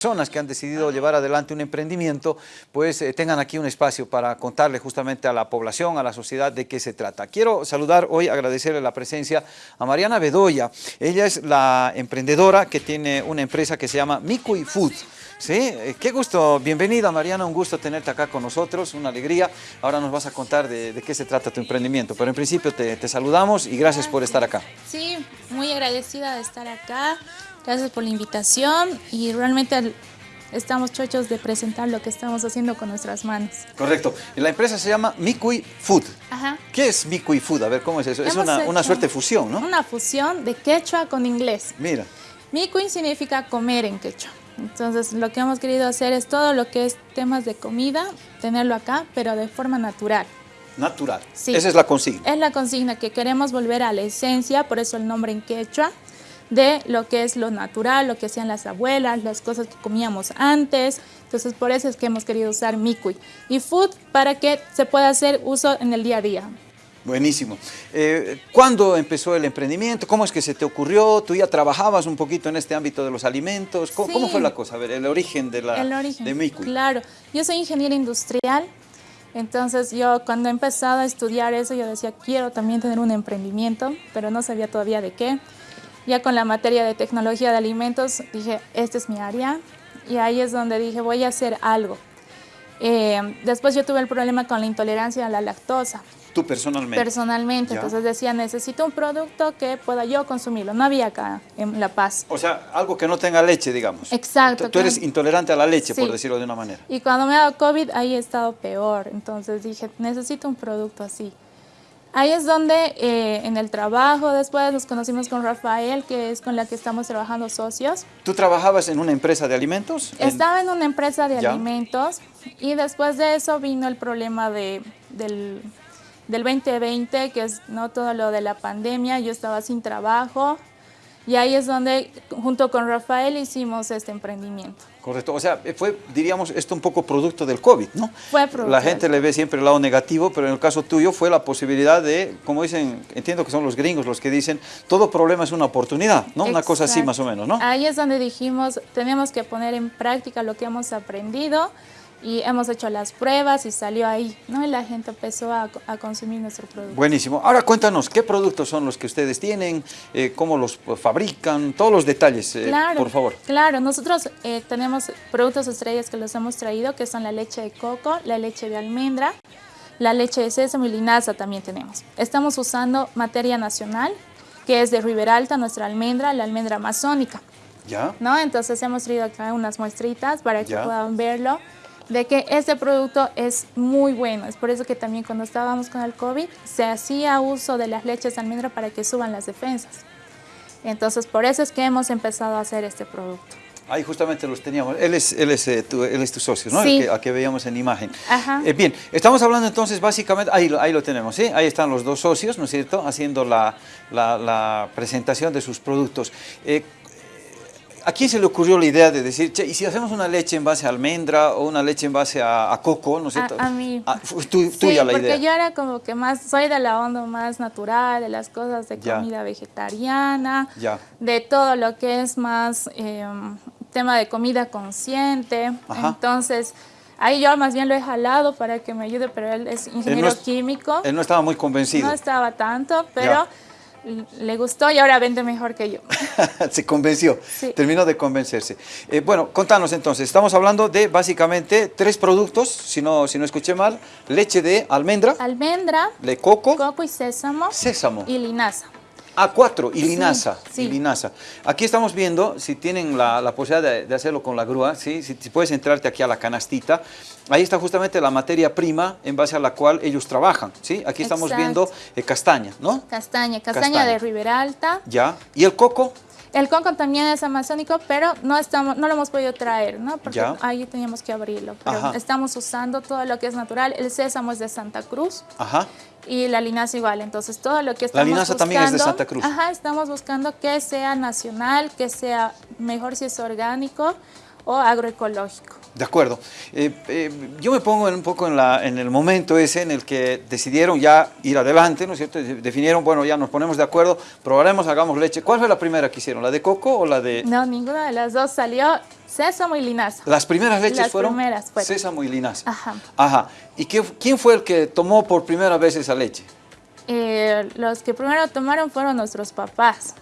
personas que han decidido llevar adelante un emprendimiento, pues eh, tengan aquí un espacio para contarle justamente a la población, a la sociedad de qué se trata. Quiero saludar hoy, agradecerle la presencia a Mariana Bedoya. Ella es la emprendedora que tiene una empresa que se llama Mikui Food. Sí, eh, qué gusto, bienvenida Mariana, un gusto tenerte acá con nosotros, una alegría. Ahora nos vas a contar de, qué se trata tu emprendimiento, pero en principio te, te saludamos y gracias por estar acá. Sí, muy agradecida de estar acá. Gracias por la invitación y realmente estamos chochos de presentar lo que estamos haciendo con nuestras manos. Correcto. La empresa se llama Mikui Food. Ajá. ¿Qué es Mikui Food? A ver, ¿cómo es eso? es una, una, suerte de fusión, ¿no? Una fusión de quechua con inglés. Mira. Mikui significa comer en quechua. Entonces, lo que hemos querido hacer es todo lo que es temas de comida, tenerlo acá, pero de forma natural. Natural. Sí. Esa es la consigna. Es la consigna que queremos volver a la esencia, por eso el nombre en quechua de lo que es lo natural, lo que hacían las abuelas, las cosas que comíamos antes. Entonces, por eso es que hemos querido usar Mikui. Y Food para que se pueda hacer uso en el día a día. Buenísimo. Eh, ¿Cuándo empezó el emprendimiento? ¿Cómo es que se te ocurrió? ¿Tú ya trabajabas un poquito en este ámbito de los alimentos? ¿Cómo, fue la cosa? A ver, el origen de, la, el origen, de Mikui. Claro, yo soy ingeniera industrial, entonces yo cuando he empezado a estudiar eso, yo decía, quiero también tener un emprendimiento, pero no sabía todavía de qué. Ya con la materia de tecnología de alimentos dije, esta es mi área y ahí es donde dije, voy a hacer algo. Eh, después yo tuve el problema con la intolerancia a la lactosa. ¿Tú personalmente? Personalmente, entonces decía, necesito un producto que pueda yo consumirlo. No había acá en La Paz. O sea, algo que no tenga leche, digamos. Exacto. Tú, eres intolerante a la leche, por decirlo de una manera. Y cuando me ha dado COVID, ahí he estado peor. Entonces dije, necesito un producto así. Ahí es donde eh, en el trabajo después nos conocimos con Rafael, que es con la que estamos trabajando socios. ¿Tú trabajabas en una empresa de alimentos? Estaba en una empresa de alimentos y después de eso vino el problema de, del, del 2020, que es no todo lo de la pandemia. Yo estaba sin trabajo, y ahí es donde, junto con Rafael, hicimos este emprendimiento. Correcto, o sea, fue, diríamos, esto un poco producto del COVID, ¿no? Fue producto. La gente le ve siempre el lado negativo, pero en el caso tuyo fue la posibilidad de, como dicen, entiendo que son los gringos los que dicen, todo problema es una oportunidad, ¿no? Una cosa así más o menos, ¿no? Ahí es donde dijimos, tenemos que poner en práctica lo que hemos aprendido, y hemos hecho las pruebas y salió ahí, ¿no? Y la gente empezó a, consumir nuestro producto. Buenísimo. Ahora cuéntanos, ¿qué productos son los que ustedes tienen? Eh, ¿Cómo los fabrican? Todos los detalles, eh, por favor. Claro, nosotros eh, tenemos productos estrellas que los hemos traído, que son la leche de coco, la leche de almendra, la leche de sésamo y linaza también tenemos. Estamos usando materia nacional, que es de Riberalta, nuestra almendra, la almendra amazónica. ¿Ya? ¿No? Entonces hemos traído acá unas muestritas para que puedan verlo de que este producto es muy bueno. Es por eso que también cuando estábamos con el COVID se hacía uso de las leches de almendra para que suban las defensas. Entonces por eso es que hemos empezado a hacer este producto. Ahí justamente los teníamos. Él es, él es, eh, tu, él es tu socio, ¿no? Sí. El que, a que veíamos en imagen. Ajá. Eh, bien, estamos hablando entonces básicamente, ahí, ahí lo tenemos, ¿sí? Ahí están los dos socios, ¿no es cierto? Haciendo la, la, presentación de sus productos. Eh, ¿A quién se le ocurrió la idea de decir, che, y si hacemos una leche en base a almendra o una leche en base a, coco, ¿no es cierto? A, mí. Ah, tú, sí, la porque yo era como que más, soy de la onda más natural, de las cosas de comida vegetariana, ya. de todo lo que es más em, tema de comida consciente. Entonces, ahí yo más bien lo he jalado para que me ayude, pero él es ingeniero químico. Él no estaba muy convencido. No estaba tanto, pero le gustó y ahora vende mejor que yo. Se convenció, terminó de convencerse. Eh, bueno, contanos entonces, estamos hablando de básicamente tres productos, si no, si no escuché mal, leche de almendra. Almendra. De coco. Coco y sésamo. Sésamo. Y linaza. A4 y linaza, y linaza. Aquí estamos viendo, si tienen la, posibilidad de, hacerlo con la grúa, ¿sí? si, puedes entrarte aquí a la canastita, ahí está justamente la materia prima en base a la cual ellos trabajan. ¿sí? Aquí estamos viendo eh, castaña, ¿no? Castaña, castaña, de Ribera Alta. Ya, ¿y el coco? El coco también es amazónico, pero no estamos, no lo hemos podido traer, ¿no? Porque ahí teníamos que abrirlo. Pero estamos usando todo lo que es natural. El sésamo es de Santa Cruz. Ajá. Y la linaza igual. Entonces, todo lo que estamos La linaza también es de Santa Cruz. Ajá, estamos buscando que sea nacional, que sea mejor si es orgánico o agroecológico. De acuerdo. Eh, eh, yo me pongo un poco en, la, en, el momento ese en el que decidieron ya ir adelante, ¿no es cierto? Definieron, bueno, ya nos ponemos de acuerdo, probaremos, hagamos leche. ¿Cuál fue la primera que hicieron? ¿La de coco o la de...? No, ninguna de las dos salió sésamo y linaza. ¿Las primeras leches las fueron? primeras fueron. Sésamo y linaza. Ajá. Ajá. ¿Y qué, quién fue el que tomó por primera vez esa leche? Eh, los que primero tomaron fueron nuestros papás.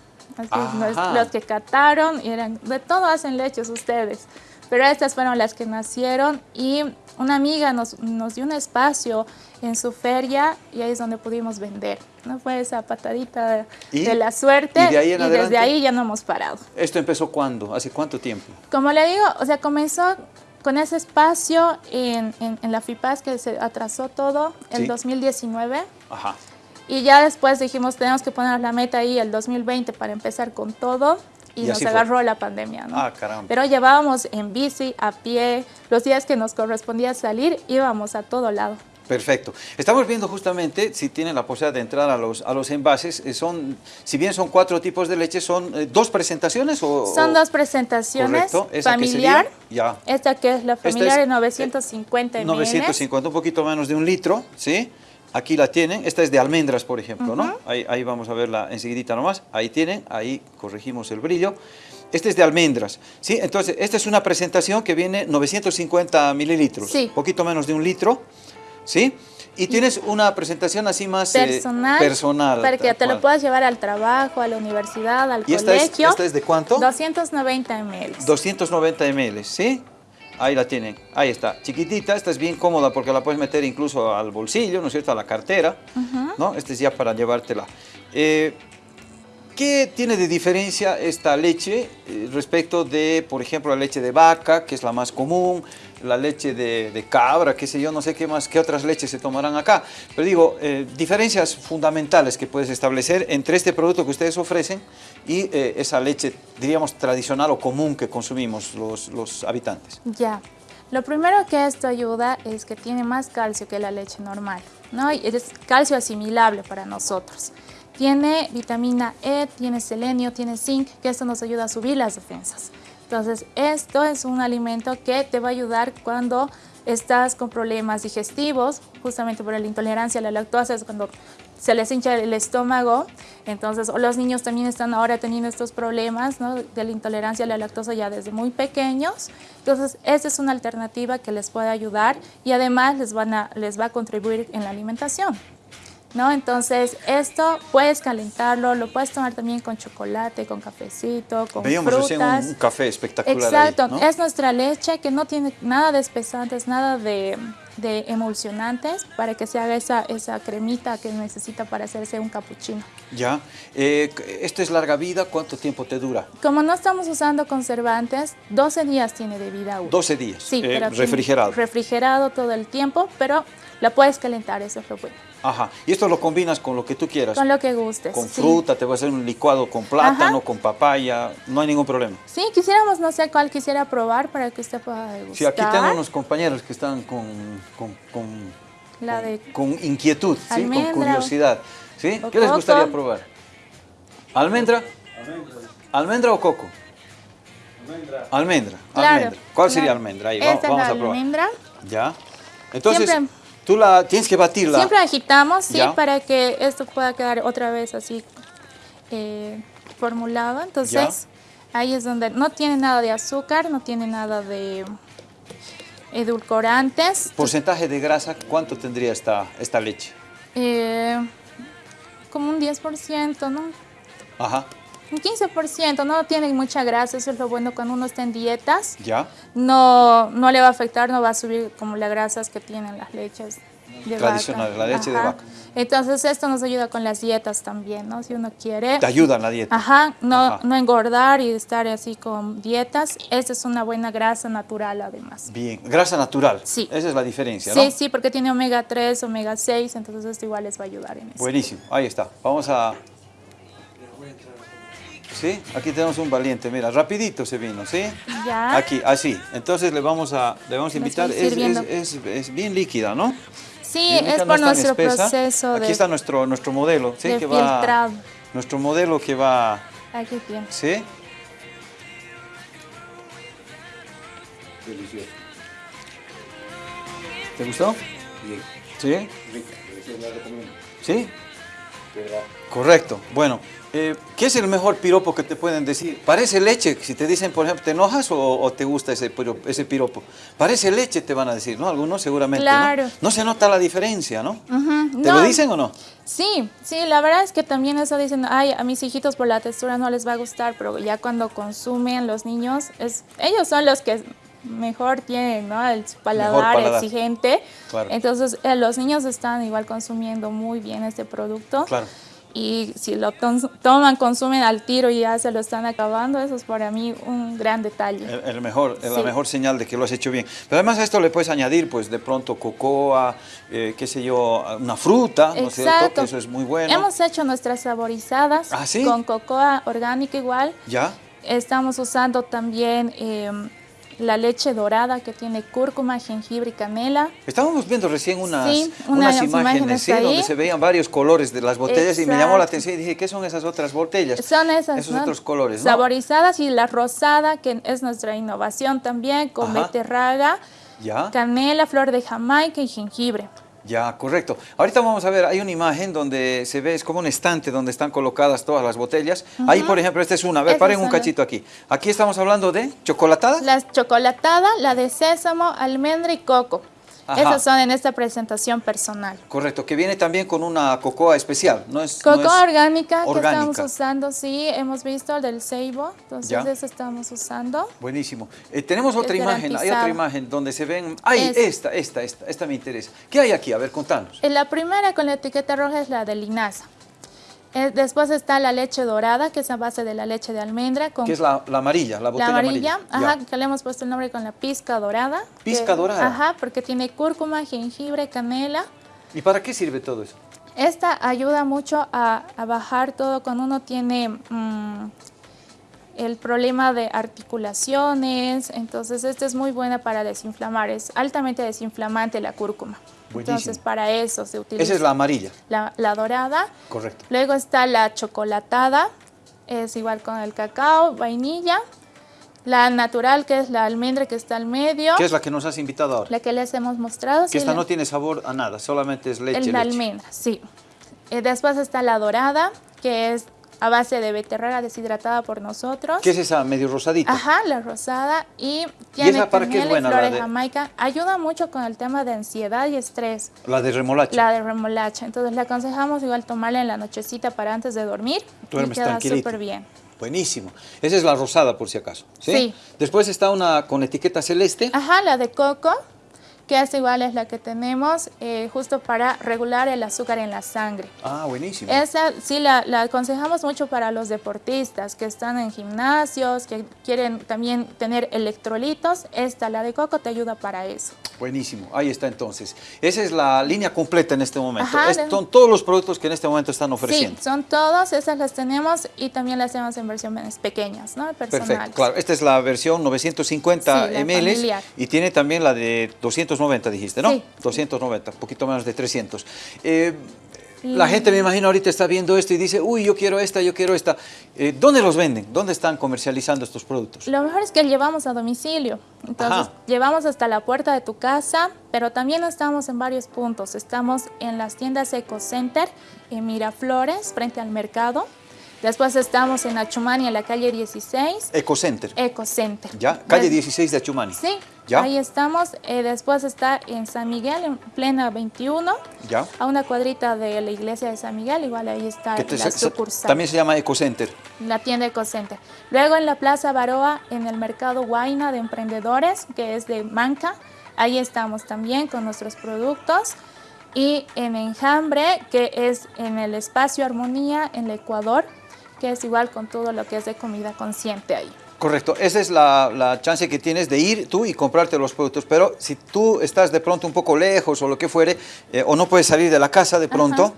Los que cataron, y eran, de todo hacen leches ustedes. Pero estas fueron las que nacieron y una amiga nos, nos, dio un espacio en su feria y ahí es donde pudimos vender. ¿no? Fue esa patadita de la suerte y, desde ahí ya no hemos parado. ¿Esto empezó cuándo? ¿Hace cuánto tiempo? Como le digo, o sea, comenzó con ese espacio en, en, la FIPAS que se atrasó todo el 2019. Ajá. Y ya después dijimos, tenemos que poner la meta ahí el 2020 para empezar con todo y, nos agarró la pandemia, ¿no? Ah, caramba. Pero llevábamos en bici, a pie, los días que nos correspondía salir, íbamos a todo lado. Perfecto. Estamos viendo justamente, si tienen la posibilidad de entrar a los, a los envases, eh, son, si bien son cuatro tipos de leche, ¿son eh, dos presentaciones? O, son dos presentaciones, familiar, ya. esta que es la familiar de 950 ml. 950, un poquito menos de un litro, ¿sí? Aquí la tienen, esta es de almendras, por ejemplo, ¿no? Ahí, ahí, vamos a verla enseguidita nomás, ahí tienen, ahí corregimos el brillo. Este es de almendras, ¿sí? Entonces, esta es una presentación que viene 950 mililitros, sí. poquito menos de un litro, ¿sí? Y tienes una presentación así más eh, personal, personal para que te lo puedas llevar al trabajo, a la universidad, al ¿Y colegio. Esta es, esta es de cuánto? 290 ml. 290 ml, ¿sí? Ahí la tienen, ahí está, chiquitita, esta es bien cómoda porque la puedes meter incluso al bolsillo, ¿no es cierto?, a la cartera, ¿no? Esta es ya para llevártela. Eh, ¿Qué tiene de diferencia esta leche eh, respecto de, por ejemplo, la leche de vaca, que es la más común, la leche de, cabra, qué sé yo, no sé qué más, qué otras leches se tomarán acá? Pero digo, eh, diferencias fundamentales que puedes establecer entre este producto que ustedes ofrecen y eh, esa leche, diríamos, tradicional o común que consumimos los, los habitantes. Ya. Lo primero que esto ayuda es que tiene más calcio que la leche normal, ¿no? Y es calcio asimilable para nosotros. Tiene vitamina E, tiene selenio, tiene zinc, que esto nos ayuda a subir las defensas. Entonces, esto es un alimento que te va a ayudar cuando estás con problemas digestivos, justamente por la intolerancia a la lactosa, es cuando se les hincha el estómago, entonces los niños también están ahora teniendo estos problemas ¿no? de la intolerancia a la lactosa ya desde muy pequeños, entonces esta es una alternativa que les puede ayudar y además les, van a, les va a contribuir en la alimentación. ¿No? Entonces, esto puedes calentarlo, lo puedes tomar también con chocolate, con cafecito, con Veíamos frutas. Un, un café espectacular Exacto, ahí, es nuestra leche que no tiene nada de espesantes, nada de, de, emulsionantes para que se haga esa, esa cremita que necesita para hacerse un capuchino. Ya, eh, ¿esto es larga vida? ¿Cuánto tiempo te dura? Como no estamos usando conservantes, 12 días tiene de vida útil. 12 días, sí, eh, refrigerado. Refrigerado todo el tiempo, pero la puedes calentar, eso es lo bueno. Ajá, y esto lo combinas con lo que tú quieras. Con lo que gustes. Con fruta, te voy a hacer un licuado con plátano, con papaya, no hay ningún problema. Sí, quisiéramos, no sé cuál quisiera probar para que usted pueda degustar. Sí, aquí tengo unos compañeros que están con, con, con, La de con inquietud, ¿sí? con curiosidad. ¿sí? ¿Qué les gustaría probar? ¿Almendra? Almendra. ¿Almendra o coco? Almendra. Almendra. Claro, almendra. ¿Cuál sería almendra? Ahí, Esta vamos, es la a probar. almendra. Ya. Entonces, Siempre- tú la tienes que batirla. Siempre agitamos, sí, Ya. para que esto pueda quedar otra vez así eh, formulado. Entonces, ahí es donde no tiene nada de azúcar, no tiene nada de edulcorantes. Porcentaje de grasa, ¿cuánto tendría esta, esta leche? Eh, como un 10%, ¿no? Ajá. Un 15%, no tiene mucha grasa, eso es lo bueno cuando uno está en dietas. ¿Ya? No, no le va a afectar, no va a subir como las grasas que tienen las leches de Tradicionales, vaca. la leche de vaca. Entonces esto nos ayuda con las dietas también, ¿no? Si uno quiere... Te ayuda en la dieta. Ajá, no, Ajá. no engordar y estar así con dietas. Esta es una buena grasa natural además. Bien, grasa natural. Sí. Esa es la diferencia, ¿no? Sí, sí, porque tiene omega 3, omega 6, entonces esto igual les va a ayudar en eso. Buenísimo, ahí está. Vamos a... ¿Sí? Aquí tenemos un valiente, mira, rapidito se vino, ¿sí? Ya. Aquí, así. Entonces le vamos a, le vamos a invitar. Es, es- es- es bien líquida, ¿no? Sí, Bien líquida, es no por tan nuestro espesa. proceso Aquí de, está nuestro, nuestro modelo, ¿sí? de que va, filtrado. nuestro modelo que va, Aquí tiene. ¿sí? Delicioso. ¿Te gustó? Bien. ¿Sí? Recomiendo. ¿Sí? Correcto. Bueno, eh, ¿qué es el mejor piropo que te pueden decir? Parece leche. Si te dicen, por ejemplo, ¿te enojas o, o te gusta ese piropo, ese piropo? Parece leche, te van a decir, ¿no? Algunos seguramente, ¿no? Claro. No se nota la diferencia, ¿no? ¿Te no, lo dicen o no? Sí, sí, la verdad es que también eso dicen, ay, a mis hijitos por la textura no les va a gustar, pero ya cuando consumen los niños, es, ellos son los que mejor tienen, ¿no? El paladar, paladar. exigente. Claro. Entonces, eh, los niños están igual consumiendo muy bien este producto. Claro. Y si lo toman, consumen al tiro y ya se lo están acabando, eso es para mí un gran detalle. El, el mejor, la Sí. mejor señal de que lo has hecho bien. Pero además a esto le puedes añadir, pues, de pronto cocoa, eh, qué sé yo, una fruta, ¿no es cierto? Exacto. Que eso es muy bueno. Hemos hecho nuestras saborizadas ¿Ah, sí? con cocoa orgánica igual. ¿Ya? Estamos usando también eh, la leche dorada que tiene cúrcuma, jengibre y canela. Estábamos viendo recién unas, Sí, unas unas imágenes, imágenes ¿sí? donde se veían varios colores de las botellas y me llamó la Exacto. atención y dije, ¿qué son esas otras botellas? Son esas, Esos ¿no? otros colores, ¿no? Saborizadas y la rosada, que es nuestra innovación también, con Ajá. beterraga, Ya, canela, flor de jamaica y jengibre. Ya, correcto. Ahorita vamos a ver, hay una imagen donde se ve, es como un estante donde están colocadas todas las botellas. Ahí, por ejemplo, esta es una. A ver, Esas paren un cachito aquí. Aquí estamos hablando de chocolatada. La chocolatada, la de sésamo, almendra y coco. Ajá. Esas son en esta presentación personal. Correcto, que viene también con una cocoa especial, ¿no es? Coco no es orgánica, que estamos usando, sí, hemos visto el del ceibo, entonces Ya. eso estamos usando. Buenísimo. Eh, tenemos otra Es imagen, hay otra imagen donde se ven... ¡Ay, Es- esta, esta, esta! Esta me interesa. ¿Qué hay aquí? A ver, contanos. La primera con la etiqueta roja es la de linaza. Eh, después está la leche dorada, que es a base de la leche de almendra. Con ¿Qué es la, la amarilla, la la botella amarilla, amarilla? ajá, Ya. que le hemos puesto el nombre con la pizca dorada. Pizca que- dorada. Ajá, porque tiene cúrcuma, jengibre, canela. ¿Y para qué sirve todo eso? Esta ayuda mucho a, a bajar todo cuando uno tiene mm, el problema de articulaciones. Entonces, esta es muy buena para desinflamar. Es altamente desinflamante la cúrcuma. Buenísimo. Entonces, para eso se utiliza. Esa es la amarilla. la, la dorada. Correcto. Luego está la chocolatada. Es igual con el cacao, vainilla. La natural, que es la almendra que está al medio. ¿Qué es la que nos has invitado ahora? La que les hemos mostrado. que sí, esta la- no tiene sabor a nada, solamente es leche. el de leche. almendra, sí. Eh, después está la dorada, que es a base de beterraga deshidratada por nosotros. ¿Qué es esa medio rosadita? Ajá, la rosada. Y tiene esa para qué es y la de jamaica. Ayuda mucho con el tema de ansiedad y estrés. La de remolacha. La de remolacha. Entonces le aconsejamos igual tomarla en la nochecita para antes de dormir. Duermes y queda súper bien. Buenísimo. Esa es la rosada, por si acaso. ¿sí? Sí. Después está una con etiqueta celeste. Ajá, la de coco, que es igual es la que tenemos eh, justo para regular el azúcar en la sangre. Ah, buenísimo. Esa sí la, la aconsejamos mucho para los deportistas que están en gimnasios, que quieren también tener electrolitos. Esta, la de coco, te ayuda para eso. Buenísimo, ahí está entonces. Esa es la línea completa en este momento. Ajá, Es- de- son todos los productos que en este momento están Sí, ofreciendo. son todos, esas las tenemos y también las tenemos en versiones pequeñas, ¿no? Personales. Perfecto, claro. Esta es la versión 950 Sí, ml y tiene también la de 290, dijiste, ¿no? Sí. 290, un poquito menos de 300. Eh, la gente, me imagino, ahorita está viendo esto y dice, uy, yo quiero esta, yo quiero esta. Eh, ¿Dónde los venden? ¿Dónde están comercializando estos productos? Lo mejor es que llevamos a domicilio. Entonces, Ajá. llevamos hasta la puerta de tu casa, pero también estamos en varios puntos. Estamos en las tiendas Eco Center, en Miraflores, frente al mercado. Después estamos en Achumani, en la calle 16, Ecocenter. Eco Center. ¿Ya? Calle Des- 16 de Achumani. Sí, ¿Ya? ahí estamos. Eh, después está en San Miguel, en plena 21, ¿Ya? a una cuadrita de la iglesia de San Miguel. Igual ahí está te- la sucursal. también se llama Ecocenter. La tienda Ecocenter. Luego en la Plaza Baroa, en el mercado Huayna de Emprendedores, que es de Manca. Ahí estamos también con nuestros productos. Y en Enjambre, que es en el espacio Armonía, en el Ecuador, que es igual con todo lo que es de comida consciente ahí. Correcto, esa es la, la chance que tienes de ir tú y comprarte los productos, pero si tú estás de pronto un poco lejos o lo que fuere, eh, o no puedes salir de la casa de pronto, Ajá.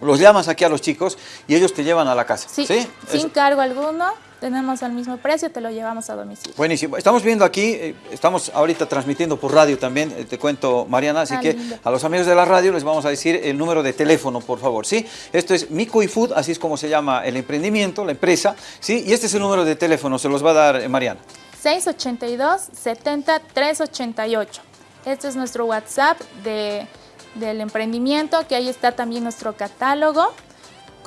los llamas aquí a los chicos y ellos te llevan a la casa. Sí, ¿sí? sin cargo alguno, tenemos al mismo precio, te lo llevamos a domicilio. Buenísimo. Estamos viendo aquí, eh, estamos ahorita transmitiendo por radio también, eh, te cuento Mariana, así Ah, que lindo. a los amigos de la radio les vamos a decir el número de teléfono, por favor, ¿sí? Esto es Mico Food, así es como se llama el emprendimiento, la empresa, ¿sí? Y este es el número de teléfono, se los va a dar eh, Mariana. 682 70 388. Este es nuestro WhatsApp de, del emprendimiento, que ahí está también nuestro catálogo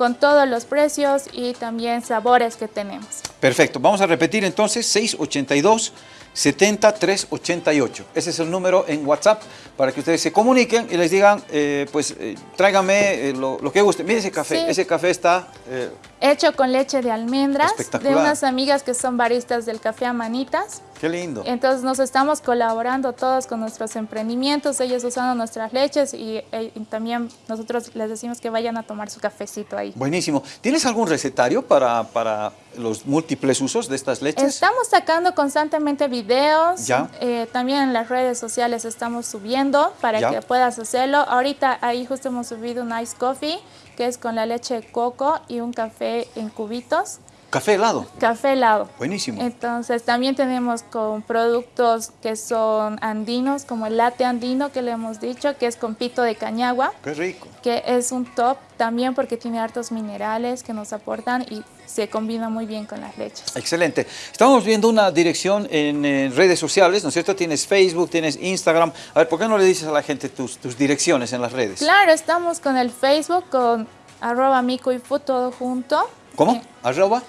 con todos los precios y también sabores que tenemos. Perfecto, vamos a repetir entonces 682 70388. Ese es el número en WhatsApp para que ustedes se comuniquen y les digan, eh, pues eh, tráigame eh, lo, lo, que guste. Mire ese café, Sí. ese café está... eh, Hecho con leche de almendras de unas amigas que son baristas del café Amanitas. Qué lindo. Entonces nos estamos colaborando todos con nuestros emprendimientos, ellos usando nuestras leches y, eh, y también nosotros les decimos que vayan a tomar su cafecito ahí. Buenísimo. ¿Tienes algún recetario para, para los múltiples usos de estas leches? Estamos sacando constantemente videos, Ya. eh, también en las redes sociales estamos subiendo para Ya. que puedas hacerlo. Ahorita ahí justo hemos subido un ice coffee que es con la leche de coco y un café en cubitos, Café helado. café helado. Buenísimo. Entonces también tenemos con productos que son andinos, como el latte andino que le hemos dicho, que es con pito de cañagua, Qué rico. que es un top también porque tiene hartos minerales que nos aportan y se combina muy bien con las leches. Excelente. Estamos viendo una dirección en, redes sociales, ¿no es cierto? Tienes Facebook, tienes Instagram. A ver, ¿por qué no le dices a la gente tus, tus direcciones en las redes? Claro, estamos con el Facebook, con arroba mico y food todo junto. ¿Cómo? Eh, ¿Arroba?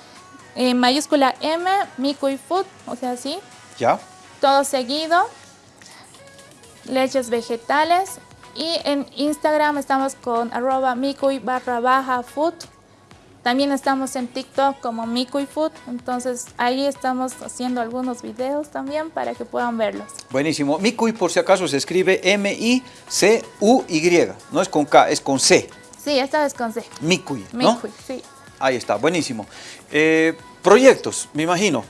En mayúscula M, mico y food, o sea, así, ¿Ya? todo seguido. Leches vegetales. Y en Instagram estamos con arroba mico y barra baja food. También estamos en TikTok como mico y food. Entonces ahí estamos haciendo algunos videos también para que puedan verlos. Buenísimo. Micuy, por si acaso, se escribe M-I-C-U-Y. No es con K, es con C. Sí, esta vez con C. Micuy, ¿no? Sí. Ahí está, buenísimo. Eh, proyectos, me imagino.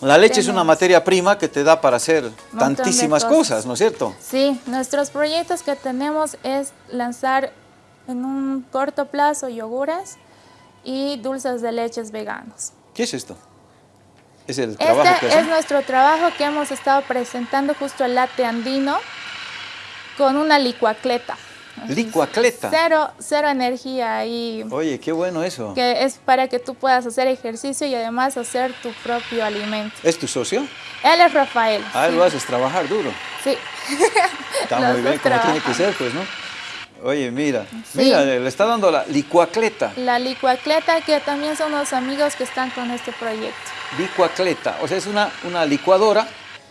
La leche es una materia prima que te da para hacer tantísimas cosas. cosas, ¿no es cierto? Sí, nuestros proyectos que tenemos es lanzar en un corto plazo yogures y dulces de leches veganos. ¿Qué es esto? Es el trabajo que Este es hacen. nuestro trabajo que hemos estado presentando justo el latte andino con una licuacleta. Licuacleta. Cero, cero energía ahí, Oye, qué bueno eso. que es para que tú puedas hacer ejercicio y además hacer tu propio alimento. ¿Es tu socio? Él es Rafael. Ah, sí. lo haces trabajar duro. Sí. Está muy bien, como tiene que ser, pues, ¿no? Oye, mira, Sí. mira, le está dando la licuacleta. La licuacleta, que también son los amigos que están con este proyecto. Licuacleta, o sea, es una, una licuadora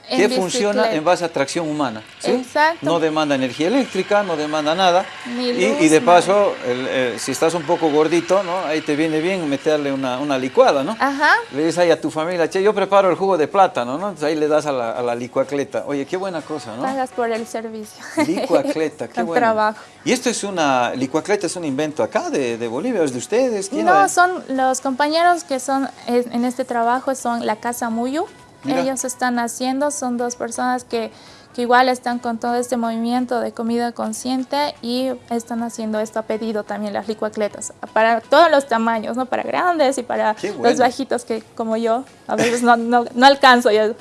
En que funciona en base a tracción humana. ¿sí? Exacto. No demanda energía eléctrica, no demanda nada. Ni luz, y de paso, el, si estás un poco gordito, ¿no? ahí te viene bien meterle una, una licuada, ¿no? Ajá. Le dices ahí a tu familia, che, yo preparo el jugo de plátano, ¿no? Entonces ahí le das a la, a la licuacleta. Oye, qué buena cosa, ¿no? Pagas por el servicio. Licuacleta, qué bueno. trabajo. ¿Y esto es una, licuacleta es un invento acá de, de Bolivia, es de ustedes? ¿Quién No, son los compañeros que son en este trabajo son la Casa Muyu. Mira. Ellos están haciendo, son dos personas que, que igual están con todo este movimiento de comida consciente y están haciendo esto a pedido también las licuacletas para todos los tamaños, ¿no? Para grandes y para bueno. los bajitos que como yo a veces no, no, no alcanzo ya.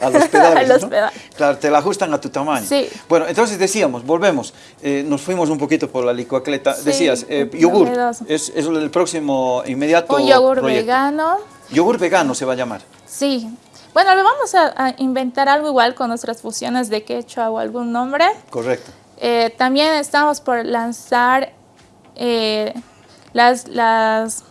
A los pedales, A los ¿no? pedales. Claro, te la ajustan a tu tamaño. Sí. Bueno, entonces decíamos, volvemos, eh, nos fuimos un poquito por la licuacleta. Sí, Decías, eh, yogur, es, es el próximo inmediato Un yogur proyecto. vegano. Yogur vegano se va a llamar. Sí. Bueno, le vamos a, a inventar algo igual con nuestras fusiones de quechua o algún nombre. Correcto. Eh, también estamos por lanzar eh, las, las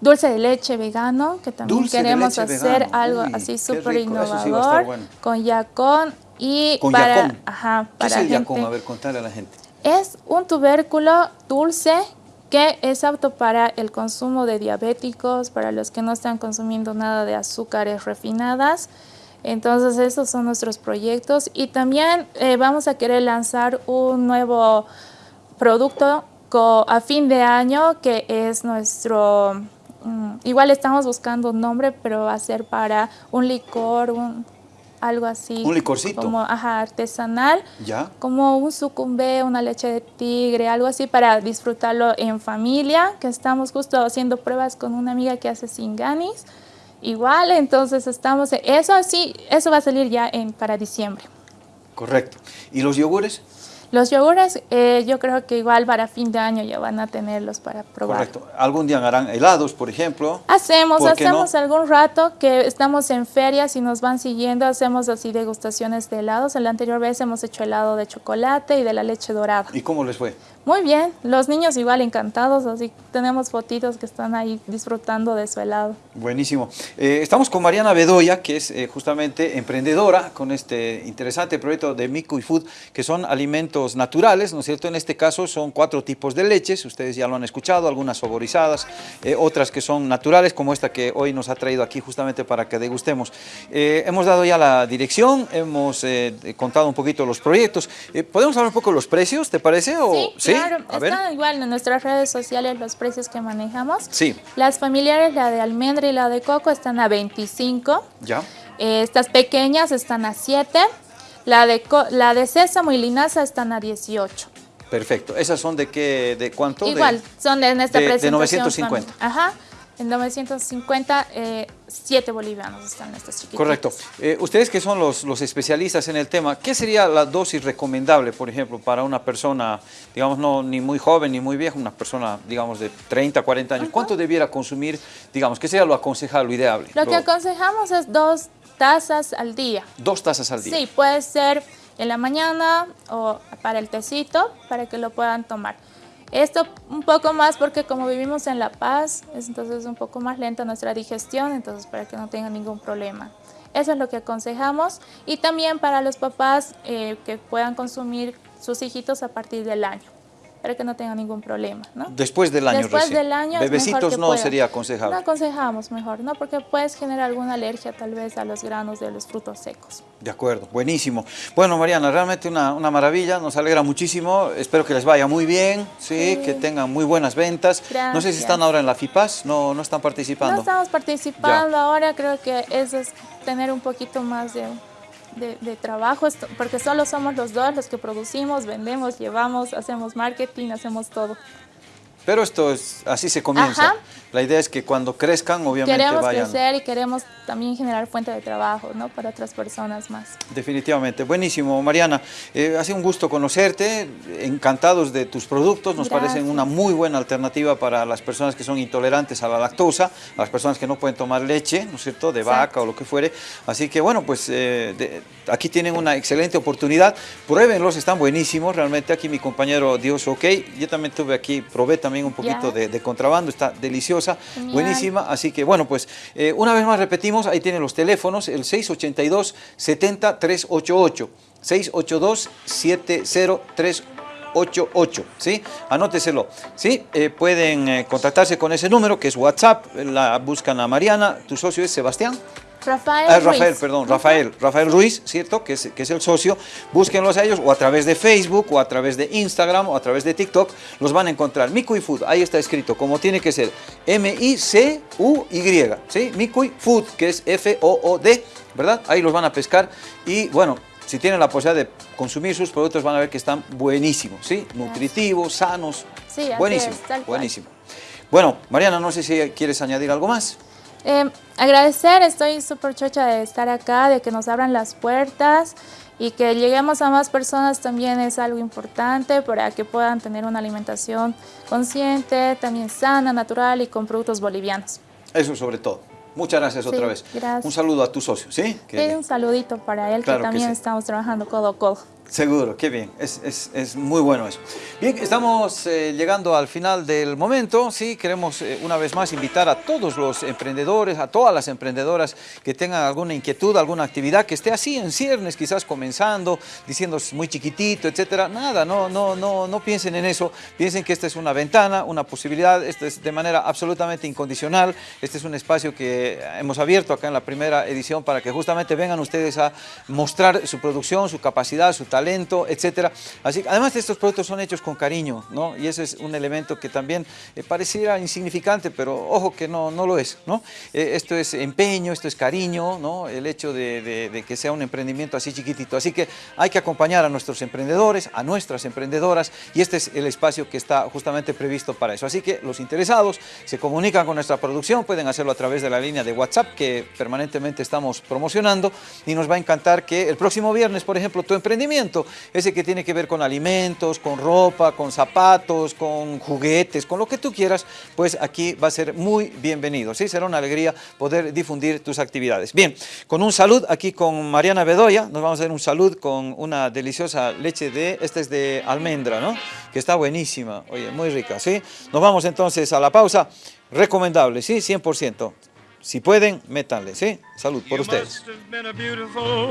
dulce de leche vegano, que también Dulce queremos hacer vegano. algo Uy, así qué súper eso sí innovador, bueno. con yacón y Con para, yacón. Ajá, ¿Qué para es el gente. yacón? A ver, contale a la gente. Es un tubérculo dulce que es apto para el consumo de diabéticos, para los que no están consumiendo nada de azúcares refinadas. Entonces esos son nuestros proyectos y también eh, vamos a querer lanzar un nuevo producto a fin de año que es nuestro, mm, igual estamos buscando un nombre, pero va a ser para un licor, un, algo así. Un licorcito. Como, ajá, artesanal ¿Ya? como un sucumbé, una leche de tigre, algo así para disfrutarlo en familia, que estamos justo haciendo pruebas con una amiga que hace singanis. Igual, entonces estamos, eso sí, eso va a salir ya en, para diciembre. Correcto. ¿Y los yogures? Los yogures eh, yo creo que igual para fin de año ya van a tenerlos para probar. Correcto. ¿Algún día harán helados, por ejemplo? Hacemos, ¿Por qué hacemos no? algún rato que estamos en ferias y nos van siguiendo, hacemos así degustaciones de helados. En la anterior vez hemos hecho helado de chocolate y de la leche dorada. ¿Y cómo les fue? Muy bien, los niños igual encantados, así tenemos fotitos que están ahí disfrutando de su helado. Buenísimo. Eh, estamos con Mariana Bedoya, que es eh, justamente emprendedora con este interesante proyecto de Mico y Food, que son alimentos naturales, ¿no es cierto? En este caso son cuatro tipos de leches, ustedes ya lo han escuchado, algunas saborizadas, eh, otras que son naturales, como esta que hoy nos ha traído aquí justamente para que degustemos. Eh, hemos dado ya la dirección, hemos eh, contado un poquito los proyectos. Eh, ¿Podemos hablar un poco de los precios, te parece? O, Sí, claro, A ver. están igual en nuestras redes sociales los precios que manejamos. Sí, Las familiares, la de almendra y la de coco, están a 25. ya. Estas pequeñas están a 7. La de, la de sésamo y linaza están a 18. Perfecto. ¿Esas son de qué, de cuánto? De- Igual, son de, en esta de- de presentación. 950. son- Ajá, en 950, eh, 7 bolivianos están estas chiquitas. Correcto. Eh, ustedes que son los, los especialistas en el tema, ¿qué sería la dosis recomendable, por ejemplo, para una persona, digamos, no ni muy joven ni muy vieja, una persona, digamos, de 30, 40 años? ¿Cuánto debiera consumir, digamos, qué sería lo aconsejable, lo ideable? Lo que aconsejamos es dos tazas al día. Dos tazas al día. Sí, puede ser en la mañana o para el tecito, para que lo puedan tomar. Esto un poco más porque como vivimos en La Paz, es entonces un poco más lenta nuestra digestión, entonces para que no tengan ningún problema. Eso es lo que aconsejamos y también para los papás eh, que puedan consumir sus hijitos a partir del año, para que no tengan ningún problema, ¿no? Después del año Después recién. del año Bebecitos no sería No aconsejable. aconsejamos mejor, ¿no? Porque puedes generar alguna alergia tal vez a los granos de los frutos secos. De acuerdo, buenísimo. Bueno, Mariana, realmente una, una maravilla, nos alegra muchísimo. Espero que les vaya muy bien, ¿sí? Sí. que tengan muy buenas ventas. No sé si están ahora en la FIPAS, no, no están participando. No estamos participando ahora, creo que eso es tener un poquito más de, de- de trabajo, esto- porque solo somos los dos los que producimos, vendemos, llevamos, hacemos marketing, hacemos todo. Pero esto es, así se comienza. Ajá. La idea es que cuando crezcan, obviamente Queremos vayan. crecer y queremos también generar fuente de trabajo ¿no? para otras personas más. Definitivamente, buenísimo, Mariana. Eh, ha sido un gusto conocerte, encantados de tus productos, nos Gracias. parecen una muy buena alternativa para las personas que son intolerantes a la lactosa, a las personas que no pueden tomar leche, ¿no es cierto?, de Exacto. vaca o lo que fuere. Así que bueno, pues eh, de- aquí tienen una excelente oportunidad, pruébenlos, están buenísimos, realmente aquí mi compañero Dios OK, yo también tuve aquí, probé también un poquito de, de contrabando, está Genial. buenísima, así que bueno, pues eh, una vez más repetimos, ahí tienen los teléfonos, el 682 70 388, 682 70 ¿sí? Anóteselo, ¿sí? Eh, pueden eh, contactarse con ese número que es WhatsApp, la buscan a Mariana, tu socio es Sebastián. Rafael, Ah, Rafael, Ruiz. perdón. Rafael, Rafael Ruiz, ¿cierto? Que es, que es el socio. Búsquenlos a ellos o a través de Facebook o a través de Instagram o a través de TikTok. Los van a encontrar. Mikui Food, ahí está escrito, como tiene que ser. M-I-C-U-Y, ¿sí? Mikui Food, que es F-O-O-D, ¿verdad? Ahí los van a pescar y bueno. Si tienen la posibilidad de consumir sus productos van a ver que están buenísimos, ¿sí? Nutritivos, sanos, Sí, buenísimo, es, buenísimo. Bueno, Mariana, no sé si quieres añadir algo más. Eh, agradecer, estoy súper chocha de estar acá, de que nos abran las puertas y que lleguemos a más personas también es algo importante para que puedan tener una alimentación consciente, también sana, natural y con productos bolivianos. Eso sobre todo. Muchas gracias otra vez. gracias. Un saludo a tu socio, ¿sí? Que- Sí, un saludito para él, Claro que que también sí. estamos trabajando codo a codo. Seguro, qué bien, es, es- es muy bueno eso. Bien, estamos eh, llegando al final del momento, sí, queremos eh, una vez más invitar a todos los emprendedores, a todas las emprendedoras que tengan alguna inquietud, alguna actividad que esté así en ciernes, quizás comenzando, diciendo "Es muy chiquitito, etcétera, nada, no, no, no, no piensen en eso, piensen que esta es una ventana, una posibilidad, esto es de manera absolutamente incondicional, este es un espacio que hemos abierto acá en la primera edición para que justamente vengan ustedes a mostrar su producción, su capacidad, su talento, etcétera. Así además estos productos son hechos con cariño, ¿no? Y ese es un elemento que también eh, pareciera insignificante, pero ojo que no, no lo es, ¿no? Eh, esto es empeño, esto es cariño, ¿no? El hecho de- de que sea un emprendimiento así chiquitito. Así que hay que acompañar a nuestros emprendedores, a nuestras emprendedoras, y este es el espacio que está justamente previsto para eso. Así que los interesados se comunican con nuestra producción, pueden hacerlo a través de la línea de WhatsApp que permanentemente estamos promocionando y nos va a encantar que el próximo viernes, por ejemplo, tu emprendimiento ese que tiene que ver con alimentos, con ropa, con zapatos, con juguetes, con lo que tú quieras, pues aquí va a ser muy bienvenido, ¿sí? Será una alegría poder difundir tus actividades. Bien, con un salud aquí con Mariana Bedoya, nos vamos a dar un salud con una deliciosa leche de, esta es de almendra, ¿no? Que está buenísima, oye, muy rica, ¿sí? Nos vamos entonces a la pausa, recomendable, ¿sí? 100%. Si pueden, métanle, ¿sí? Salud por ustedes.